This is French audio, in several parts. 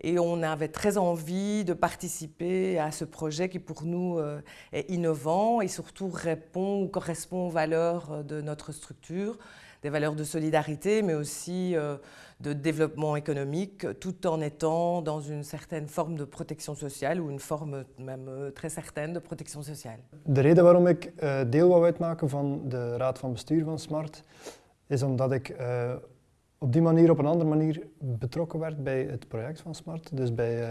Et on avait très envie de participer à ce projet qui pour nous euh, est innovant et surtout répond ou correspond aux valeurs euh, de notre structure, des valeurs de solidarité mais aussi euh, de développement économique tout en étant dans une certaine forme de protection sociale ou une forme même très certaine de protection sociale. De reden waarom ik deel wou uitmaken van de raad van bestuur van SMART is omdat ik op die manier, op een andere manier betrokken werd bij het project van Smart. Dus bij, uh,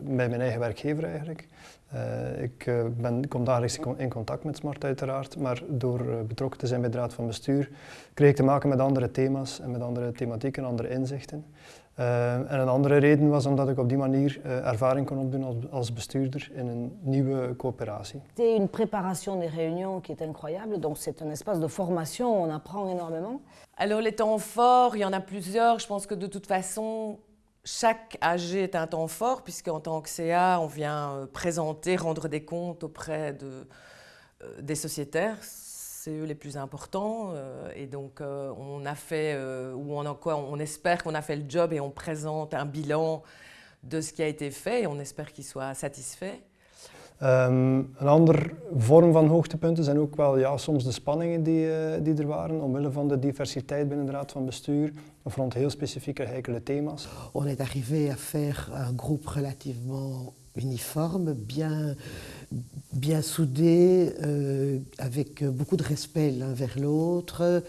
bij mijn eigen werkgever eigenlijk. Uh, ik ben, kom dagelijks in contact met Smart uiteraard, maar door betrokken te zijn bij de raad van bestuur kreeg ik te maken met andere thema's en met andere thematieken, andere inzichten. Uh, en een andere reden was omdat ik op die manier uh, ervaring kon opdoen als, als, bestuurder in een nieuwe coopératie. C'est une préparation des réunions qui est incroyable, donc c'est un espace de formation, on apprend énormément. Alors les temps forts, il y en a plusieurs, je pense que de toute façon, chaque AG est un temps fort, puisqu'en tant que CA, on vient euh, présenter, rendre des comptes auprès de, des sociétaires, c'est eux les plus importants. Euh, et donc, euh, on a fait, euh, ou on, quoi, on espère qu'on a fait le job et on présente un bilan de ce qui a été fait et on espère qu'il soit satisfait. Um, een andere vorm van hoogtepunten zijn ook wel ja, soms de spanningen die, uh, die er waren, omwille van de diversiteit binnen de Raad van Bestuur, of rond heel specifieke heikele thema's. On est arrivé à faire un groupe relativement uniforme, bien, bien soudé, euh, avec beaucoup de respect l'un vers l'autre,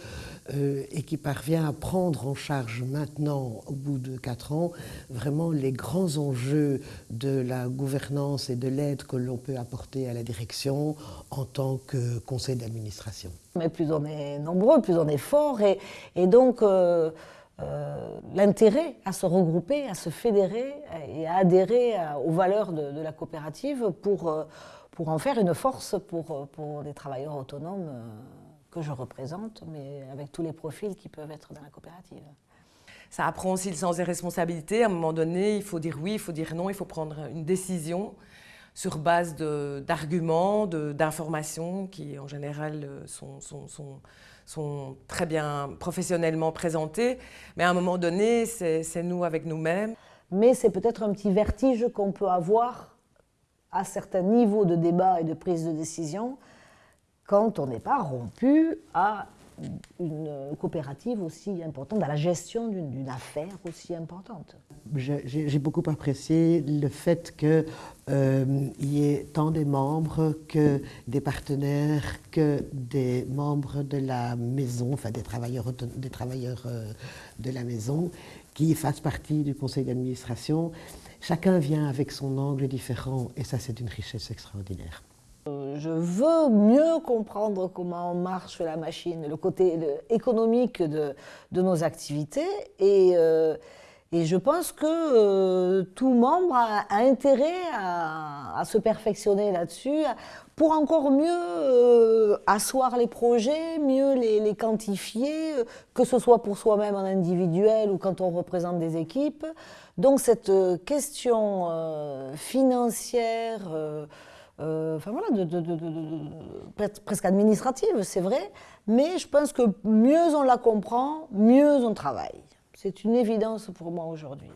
euh, et qui parvient à prendre en charge maintenant, au bout de quatre ans, vraiment les grands enjeux de la gouvernance et de l'aide que l'on peut apporter à la direction en tant que conseil d'administration. Mais plus on est nombreux, plus on est fort, et, et donc... Euh, euh, l'intérêt à se regrouper, à se fédérer et à adhérer aux valeurs de, la coopérative pour, euh, pour en faire une force pour, pour les travailleurs autonomes euh, que je représente, mais avec tous les profils qui peuvent être dans la coopérative. Ça apprend aussi le sens des responsabilités. À un moment donné, il faut dire oui, il faut dire non, il faut prendre une décision sur base d'arguments, d'informations qui en général sont sont très bien professionnellement présentés, mais à un moment donné, c'est nous avec nous-mêmes. Mais c'est peut-être un petit vertige qu'on peut avoir à certains niveaux de débat et de prise de décision quand on n'est pas rompu à une coopérative aussi importante, à la gestion d'une affaire aussi importante. J'ai beaucoup apprécié le fait qu'il euh, y ait tant des membres que des partenaires, que des membres de la maison, enfin des travailleurs, des travailleurs euh, de la maison, qui fassent partie du conseil d'administration. Chacun vient avec son angle différent et ça c'est une richesse extraordinaire. Je veux mieux comprendre comment marche la machine, le côté économique de, nos activités et, euh, je pense que euh, tout membre a, intérêt à, se perfectionner là-dessus pour encore mieux euh, asseoir les projets, mieux les, quantifier, que ce soit pour soi-même en individuel ou quand on représente des équipes. Donc cette question financière enfin voilà, presque administrative, c'est vrai, mais je pense que mieux on la comprend, mieux on travaille. C'est une évidence pour moi aujourd'hui.